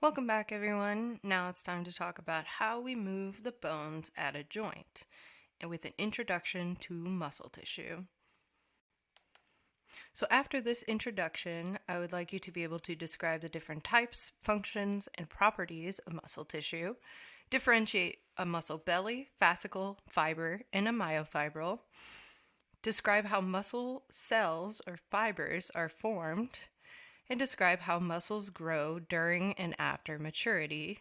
Welcome back, everyone. Now it's time to talk about how we move the bones at a joint, and with an introduction to muscle tissue. So, after this introduction, I would like you to be able to describe the different types, functions, and properties of muscle tissue, differentiate a muscle belly, fascicle, fiber, and a myofibril, describe how muscle cells or fibers are formed and describe how muscles grow during and after maturity.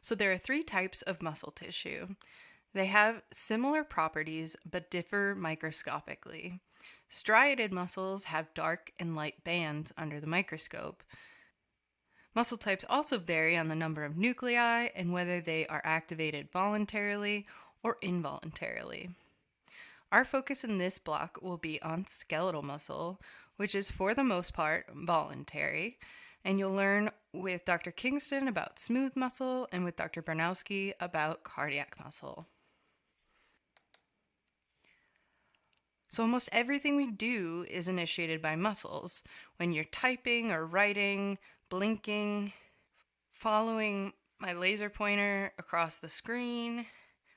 So, there are three types of muscle tissue. They have similar properties but differ microscopically. Striated muscles have dark and light bands under the microscope. Muscle types also vary on the number of nuclei and whether they are activated voluntarily or involuntarily. Our focus in this block will be on skeletal muscle, which is for the most part voluntary. And you'll learn with Dr. Kingston about smooth muscle and with Dr. Barnowski about cardiac muscle. So, almost everything we do is initiated by muscles. When you're typing or writing, blinking, following my laser pointer across the screen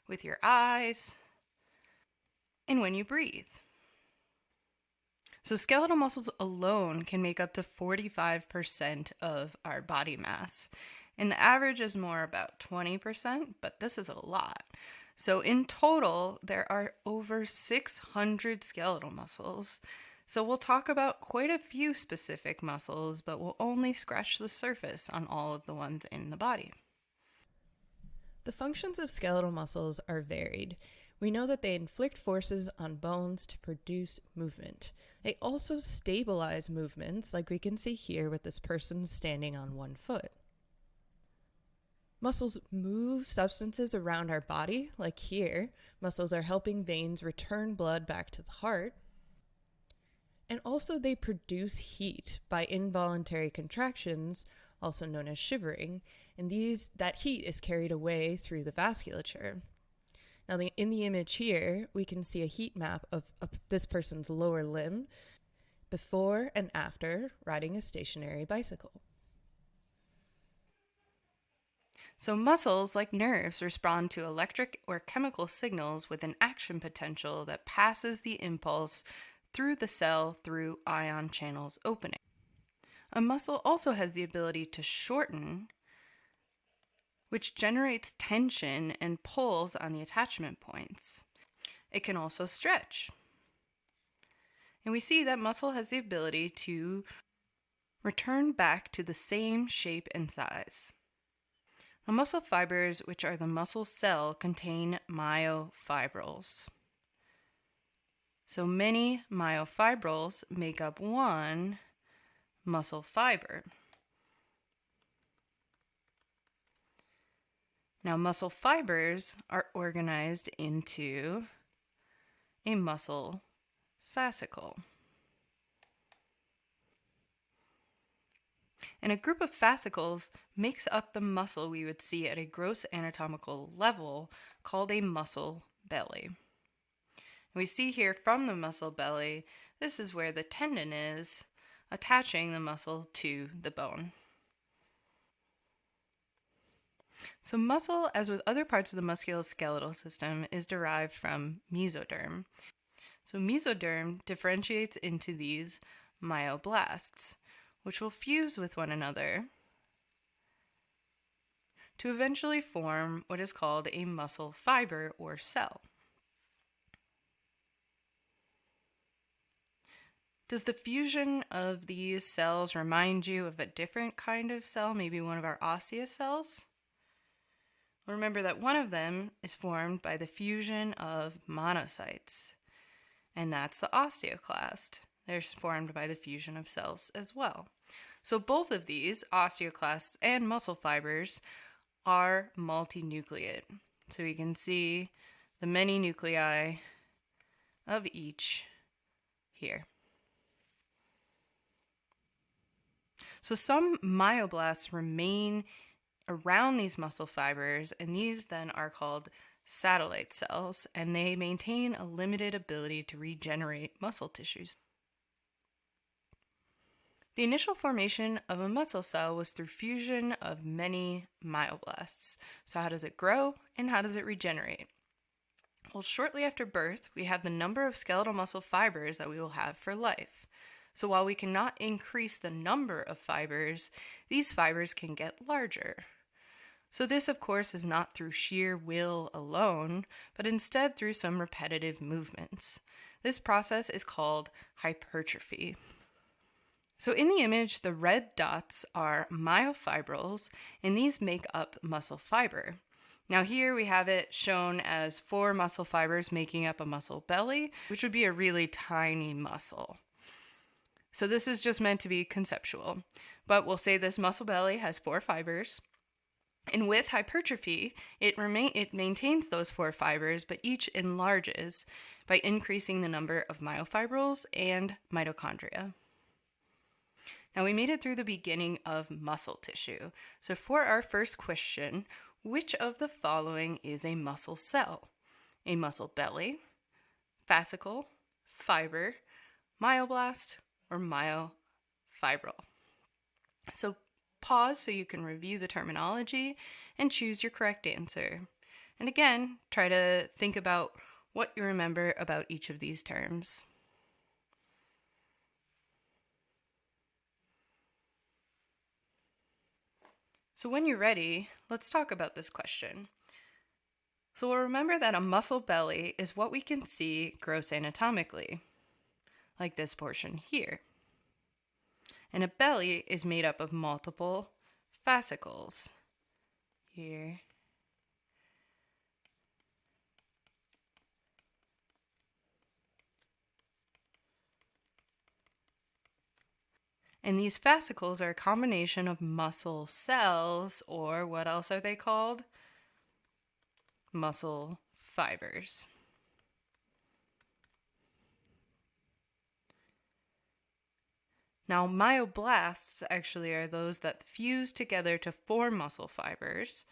with your eyes, and when you breathe. So, skeletal muscles alone can make up to 45% of our body mass. And the average is more about 20%, but this is a lot. So, in total, there are over 600 skeletal muscles. So, we'll talk about quite a few specific muscles, but we'll only scratch the surface on all of the ones in the body. The functions of skeletal muscles are varied. We know that they inflict forces on bones to produce movement. They also stabilize movements, like we can see here with this person standing on one foot. Muscles move substances around our body, like here. Muscles are helping veins return blood back to the heart. And also, they produce heat by involuntary contractions, also known as shivering, and these that heat is carried away through the vasculature. Now, the, in the image here, we can see a heat map of, of this person's lower limb before and after riding a stationary bicycle. So, muscles, like nerves, respond to electric or chemical signals with an action potential that passes the impulse through the cell through ion channels opening. A muscle also has the ability to shorten which generates tension and pulls on the attachment points. It can also stretch. And we see that muscle has the ability to return back to the same shape and size. Now, muscle fibers, which are the muscle cell, contain myofibrils. So many myofibrils make up one muscle fiber. Now, muscle fibers are organized into a muscle fascicle. And a group of fascicles makes up the muscle we would see at a gross anatomical level called a muscle belly. And we see here from the muscle belly, this is where the tendon is attaching the muscle to the bone. So, muscle, as with other parts of the musculoskeletal system, is derived from mesoderm. So, mesoderm differentiates into these myoblasts, which will fuse with one another to eventually form what is called a muscle fiber or cell. Does the fusion of these cells remind you of a different kind of cell, maybe one of our osseous cells? Remember that one of them is formed by the fusion of monocytes, and that's the osteoclast. They're formed by the fusion of cells as well. So both of these, osteoclasts and muscle fibers, are multinucleate. So we can see the many nuclei of each here. So some myoblasts remain around these muscle fibers, and these then are called satellite cells, and they maintain a limited ability to regenerate muscle tissues. The initial formation of a muscle cell was through fusion of many myoblasts. So, how does it grow and how does it regenerate? Well, shortly after birth, we have the number of skeletal muscle fibers that we will have for life. So, while we cannot increase the number of fibers, these fibers can get larger. So, this, of course, is not through sheer will alone, but instead through some repetitive movements. This process is called hypertrophy. So in the image, the red dots are myofibrils, and these make up muscle fiber. Now here we have it shown as four muscle fibers making up a muscle belly, which would be a really tiny muscle. So this is just meant to be conceptual, but we'll say this muscle belly has four fibers. And with hypertrophy, it remain it maintains those four fibers, but each enlarges by increasing the number of myofibrils and mitochondria. Now we made it through the beginning of muscle tissue. So for our first question, which of the following is a muscle cell? A muscle belly, fascicle, fiber, myoblast, or myofibril? So pause so you can review the terminology and choose your correct answer. And again, try to think about what you remember about each of these terms. So when you're ready, let's talk about this question. So we'll remember that a muscle belly is what we can see gross anatomically, like this portion here. And a belly is made up of multiple fascicles. Here. And these fascicles are a combination of muscle cells, or what else are they called? Muscle fibers. Now, myoblasts actually are those that fuse together to form muscle fibers,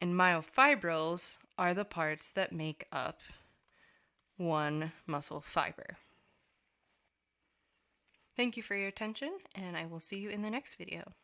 and myofibrils are the parts that make up one muscle fiber. Thank you for your attention, and I will see you in the next video.